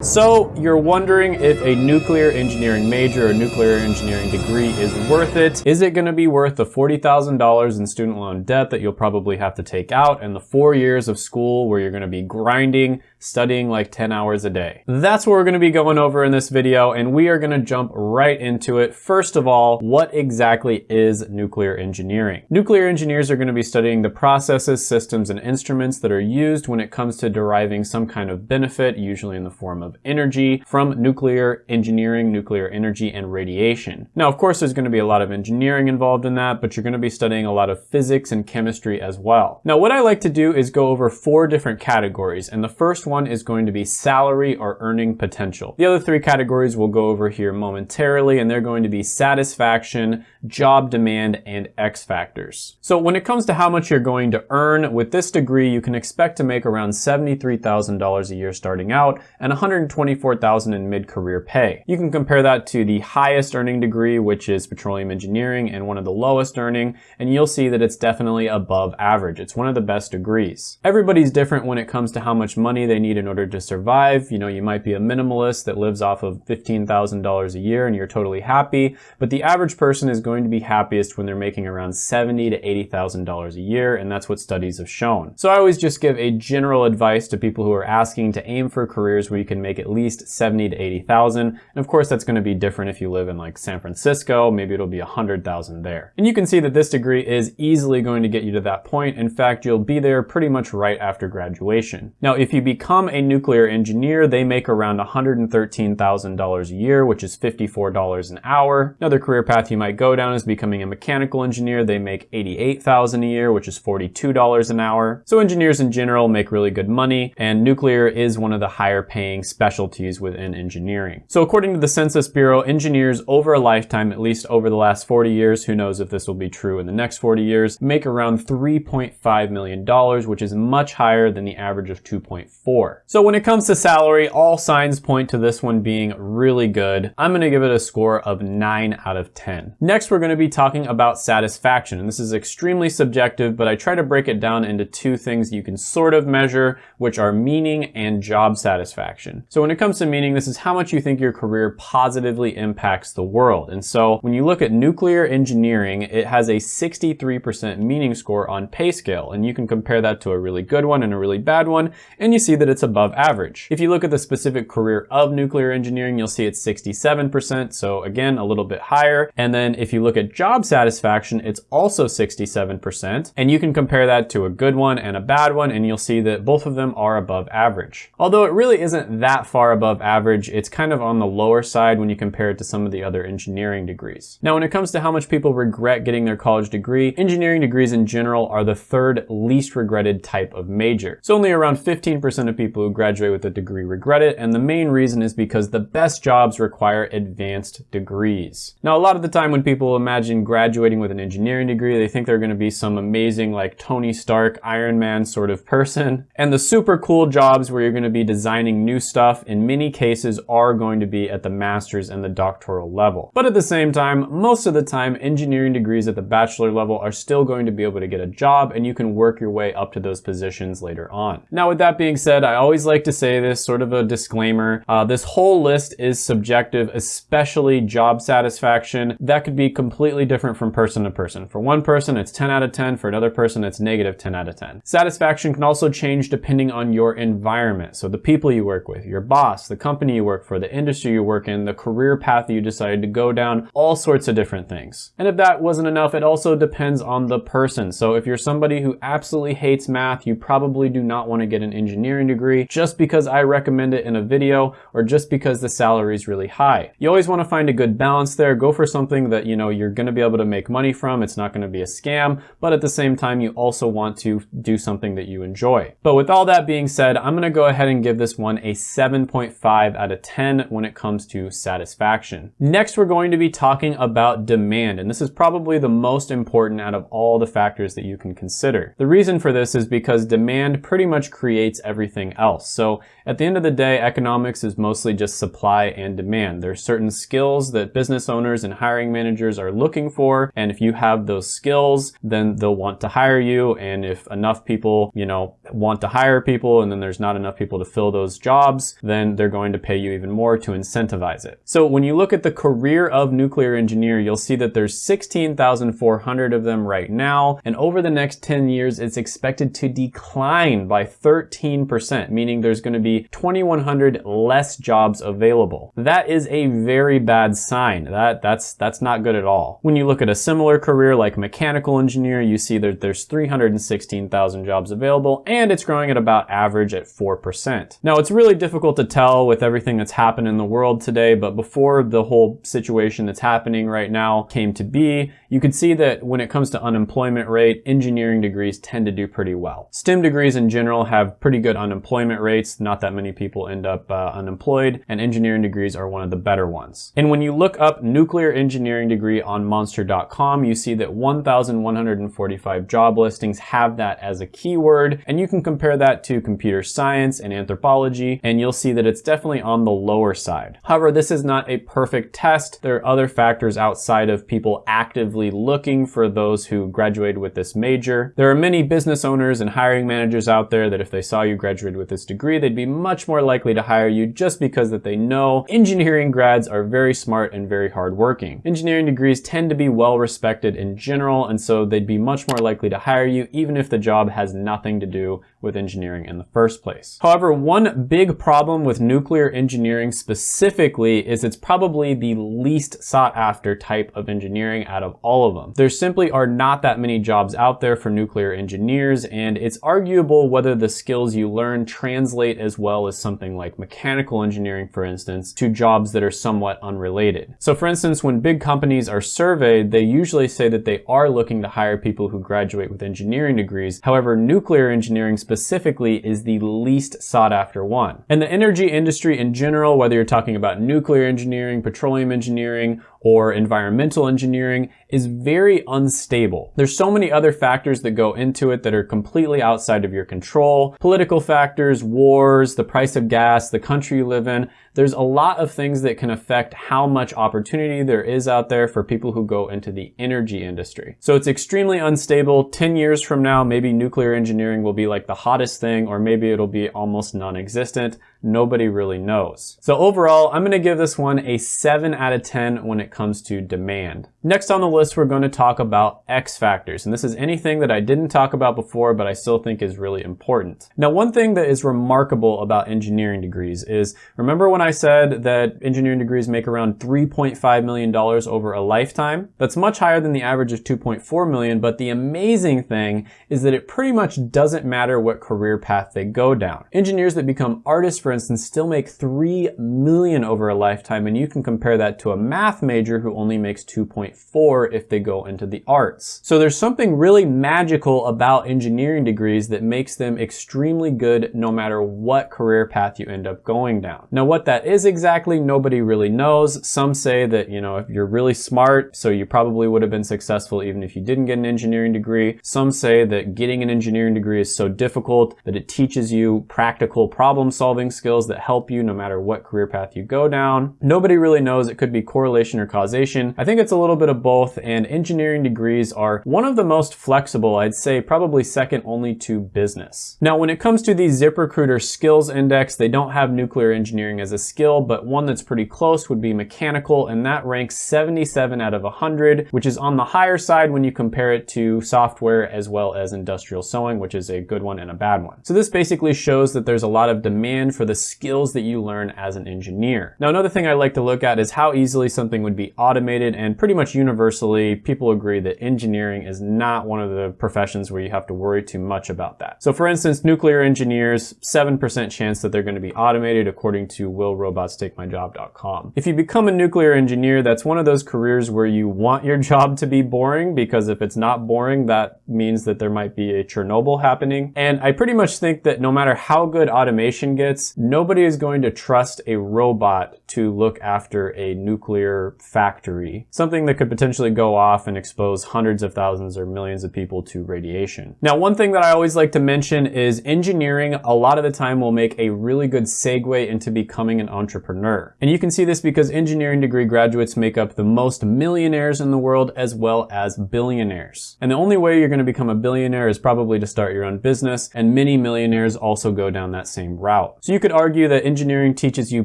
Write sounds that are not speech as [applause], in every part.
So you're wondering if a nuclear engineering major or nuclear engineering degree is worth it. Is it gonna be worth the $40,000 in student loan debt that you'll probably have to take out and the four years of school where you're gonna be grinding, studying like 10 hours a day? That's what we're gonna be going over in this video and we are gonna jump right into it. First of all, what exactly is nuclear engineering? Nuclear engineers are gonna be studying the processes, systems, and instruments that are used when it comes to deriving some kind of benefit, usually in the form of energy from nuclear engineering, nuclear energy, and radiation. Now, of course, there's gonna be a lot of engineering involved in that, but you're gonna be studying a lot of physics and chemistry as well. Now, what I like to do is go over four different categories, and the first one is going to be salary or earning potential. The other three categories we'll go over here momentarily, and they're going to be satisfaction, job demand, and X factors. So when it comes to how much you're going to earn, with this degree, you can expect to make around $73,000 a year starting out and 100 124,000 in mid-career pay. You can compare that to the highest earning degree, which is petroleum engineering, and one of the lowest earning, and you'll see that it's definitely above average. It's one of the best degrees. Everybody's different when it comes to how much money they need in order to survive. You know, you might be a minimalist that lives off of $15,000 a year and you're totally happy, but the average person is going to be happiest when they're making around $70 to $80,000 a year, and that's what studies have shown. So I always just give a general advice to people who are asking to aim for careers where you can make at least 70 to 80,000. And of course, that's gonna be different if you live in like San Francisco, maybe it'll be 100,000 there. And you can see that this degree is easily going to get you to that point. In fact, you'll be there pretty much right after graduation. Now, if you become a nuclear engineer, they make around $113,000 a year, which is $54 an hour. Another career path you might go down is becoming a mechanical engineer. They make $88,000 a year, which is $42 an hour. So engineers in general make really good money, and nuclear is one of the higher paying specialties within engineering. So according to the Census Bureau, engineers over a lifetime, at least over the last 40 years, who knows if this will be true in the next 40 years, make around $3.5 million, which is much higher than the average of 2.4. So when it comes to salary, all signs point to this one being really good. I'm gonna give it a score of 9 out of 10. Next, we're gonna be talking about satisfaction, and this is extremely subjective, but I try to break it down into two things you can sort of measure, which are meaning and job satisfaction. So when it comes to meaning, this is how much you think your career positively impacts the world. And so when you look at nuclear engineering, it has a 63% meaning score on PayScale. And you can compare that to a really good one and a really bad one, and you see that it's above average. If you look at the specific career of nuclear engineering, you'll see it's 67%. So again, a little bit higher. And then if you look at job satisfaction, it's also 67%. And you can compare that to a good one and a bad one, and you'll see that both of them are above average. Although it really isn't that that far above average, it's kind of on the lower side when you compare it to some of the other engineering degrees. Now, when it comes to how much people regret getting their college degree, engineering degrees in general are the third least regretted type of major. So only around 15% of people who graduate with a degree regret it, and the main reason is because the best jobs require advanced degrees. Now, a lot of the time when people imagine graduating with an engineering degree, they think they're gonna be some amazing like Tony Stark, Iron Man sort of person. And the super cool jobs where you're gonna be designing new stuff stuff in many cases are going to be at the master's and the doctoral level. But at the same time, most of the time, engineering degrees at the bachelor level are still going to be able to get a job and you can work your way up to those positions later on. Now, with that being said, I always like to say this sort of a disclaimer. Uh, this whole list is subjective, especially job satisfaction. That could be completely different from person to person. For one person, it's 10 out of 10. For another person, it's negative 10 out of 10. Satisfaction can also change depending on your environment. So the people you work with, your boss, the company you work for, the industry you work in, the career path you decided to go down, all sorts of different things. And if that wasn't enough, it also depends on the person. So if you're somebody who absolutely hates math, you probably do not want to get an engineering degree just because I recommend it in a video or just because the salary is really high. You always want to find a good balance there. Go for something that you know you're going to be able to make money from. It's not going to be a scam, but at the same time, you also want to do something that you enjoy. But with all that being said, I'm going to go ahead and give this one a 7.5 out of 10 when it comes to satisfaction. Next, we're going to be talking about demand, and this is probably the most important out of all the factors that you can consider. The reason for this is because demand pretty much creates everything else. So at the end of the day, economics is mostly just supply and demand. There are certain skills that business owners and hiring managers are looking for. And if you have those skills, then they'll want to hire you. And if enough people, you know, want to hire people and then there's not enough people to fill those jobs, then they're going to pay you even more to incentivize it. So when you look at the career of nuclear engineer, you'll see that there's 16,400 of them right now. And over the next 10 years, it's expected to decline by 13%, meaning there's going to be 2,100 less jobs available. That is a very bad sign. That, that's, that's not good at all. When you look at a similar career like mechanical engineer, you see that there's 316,000 jobs available and it's growing at about average at 4%. Now it's really difficult to tell with everything that's happened in the world today, but before the whole situation that's happening right now came to be, you could see that when it comes to unemployment rate, engineering degrees tend to do pretty well. STEM degrees in general have pretty good unemployment rates, not that many people end up uh, unemployed, and engineering degrees are one of the better ones. And when you look up nuclear engineering degree on monster.com, you see that 1,145 job listings have that as a keyword, and you can compare that to computer science and anthropology, and you'll see that it's definitely on the lower side. However, this is not a perfect test. There are other factors outside of people actively looking for those who graduated with this major. There are many business owners and hiring managers out there that if they saw you graduated with this degree, they'd be much more likely to hire you just because that they know engineering grads are very smart and very hardworking. Engineering degrees tend to be well respected in general, and so they'd be much more likely to hire you even if the job has nothing to do with engineering in the first place. However, one big problem with nuclear engineering specifically is it's probably the least sought after type of engineering out of all of them. There simply are not that many jobs out there for nuclear engineers and it's arguable whether the skills you learn translate as well as something like mechanical engineering, for instance, to jobs that are somewhat unrelated. So for instance, when big companies are surveyed, they usually say that they are looking to hire people who graduate with engineering degrees. However, nuclear engineering specifically is the least sought after one. And the energy industry in general, whether you're talking about nuclear engineering, petroleum engineering, or environmental engineering is very unstable. There's so many other factors that go into it that are completely outside of your control. Political factors, wars, the price of gas, the country you live in. There's a lot of things that can affect how much opportunity there is out there for people who go into the energy industry. So it's extremely unstable. 10 years from now, maybe nuclear engineering will be like the hottest thing, or maybe it'll be almost non-existent. Nobody really knows. So overall, I'm gonna give this one a seven out of 10 when it comes to demand. Next on the list, we're going to talk about X factors. And this is anything that I didn't talk about before, but I still think is really important. Now, one thing that is remarkable about engineering degrees is, remember when I said that engineering degrees make around $3.5 million over a lifetime? That's much higher than the average of 2.4 million, but the amazing thing is that it pretty much doesn't matter what career path they go down. Engineers that become artists, for instance, still make 3 million over a lifetime, and you can compare that to a math major who only makes 2.4 if they go into the arts. So there's something really magical about engineering degrees that makes them extremely good no matter what career path you end up going down. Now what that is exactly, nobody really knows. Some say that, you know, if you're really smart, so you probably would have been successful even if you didn't get an engineering degree. Some say that getting an engineering degree is so difficult that it teaches you practical problem solving skills that help you no matter what career path you go down. Nobody really knows. It could be correlation or causation. I think it's a little bit of both and engineering degrees are one of the most flexible, I'd say probably second only to business. Now when it comes to the ZipRecruiter skills index, they don't have nuclear engineering as a skill, but one that's pretty close would be mechanical and that ranks 77 out of 100, which is on the higher side when you compare it to software as well as industrial sewing, which is a good one and a bad one. So this basically shows that there's a lot of demand for the skills that you learn as an engineer. Now another thing I like to look at is how easily something would be automated and pretty much universally people agree that engineering is not one of the professions where you have to worry too much about that. So for instance, nuclear engineers, 7% chance that they're going to be automated according to willrobotstakemyjob.com. If you become a nuclear engineer, that's one of those careers where you want your [laughs] job to be boring because if it's not boring, that means that there might be a Chernobyl happening. And I pretty much think that no matter how good automation gets, nobody is going to trust a robot to look after a nuclear factory, something that could potentially go off and expose hundreds of thousands or millions of people to radiation. Now, one thing that I always like to mention is engineering a lot of the time will make a really good segue into becoming an entrepreneur. And you can see this because engineering degree graduates make up the most millionaires in the world as well as billionaires. And the only way you're going to become a billionaire is probably to start your own business, and many millionaires also go down that same route. So you could argue that engineering teaches you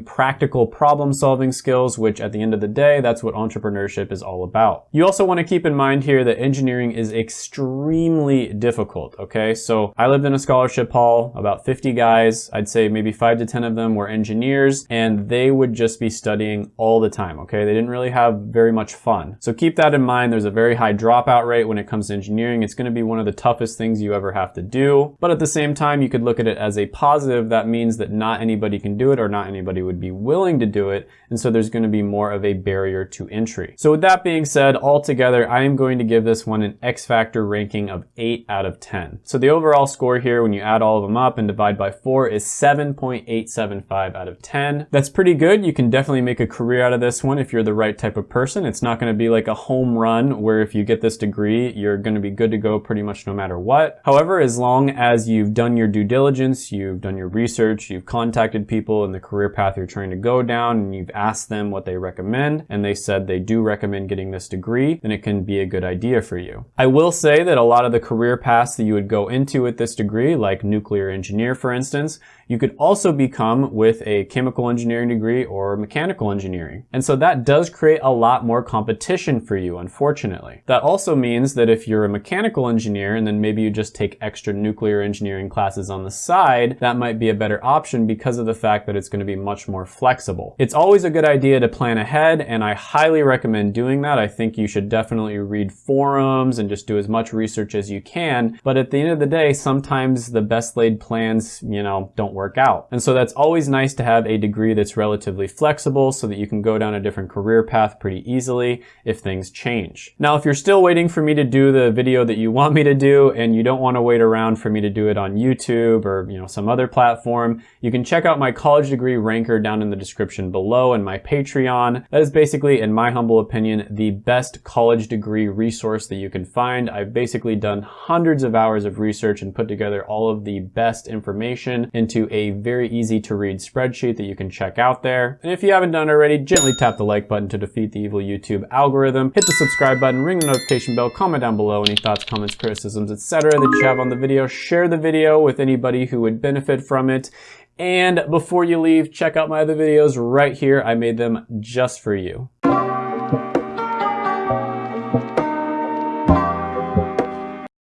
practical problem solving skills, which at the end of the day, that's what entrepreneurship is all about. You also want to keep in mind here that engineering is extremely difficult, okay? So I lived in a scholarship hall, about 50 guys, I'd say maybe five to 10 of them were engineers, and they would just be studying all the time, okay? They didn't really have very much fun. So keep that in mind. There's a very high dropout rate when it comes to engineering. It's gonna be one of the toughest things you ever have to do. But at the same time, you could look at it as a positive. That means that not anybody can do it or not anybody would be willing to do it. And so there's gonna be more of a barrier to entry. So with that being said, altogether, I am going to give this one an X Factor ranking of 8 out of 10. So the overall score here, when you add all of them up and divide by 4, is 7.875 out of 10. That's pretty good. You can definitely make a career out of this one if you're the right type of person. It's not going to be like a home run where if you get this degree, you're going to be good to go pretty much no matter what. However, as long as you've done your due diligence, you've done your research, you've contacted people in the career path you're trying to go down, and you've asked them what they recommend, and they said they do recommend getting this degree, then it can be a good idea for you. I will say that a lot of the career paths that you would go into with this degree, like nuclear engineer, for instance, you could also become with a chemical engineering degree or mechanical engineering. And so that does create a lot more competition for you, unfortunately. That also means that if you're a mechanical engineer and then maybe you just take extra nuclear engineering classes on the side, that might be a better option because of the fact that it's going to be much more flexible. It's always a good idea to plan ahead and I highly recommend doing that. I think you should definitely read forums and just do as much research as you can. But at the end of the day, sometimes the best laid plans, you know, don't work out. And so that's always nice to have a degree that's relatively flexible so that you can go down a different career path pretty easily if things change. Now, if you're still waiting for me to do the video that you [laughs] want me to do and you don't want to wait around for me to do it on YouTube or, you know, some other platform, you can check out my college degree ranker down in the description below and my Patreon. That is basically, in my humble opinion, the best college degree resource that you can find. I've basically done hundreds of hours of research and put together all of the best information into a very easy to read spreadsheet that you can check out there. And if you haven't done already, gently tap the like button to defeat the evil YouTube algorithm. Hit the subscribe button, ring the notification bell, comment down below any thoughts, comments, criticisms, etc. that you have on the video. Share the video with anybody who would benefit from it. And before you leave, check out my other videos right here. I made them just for you.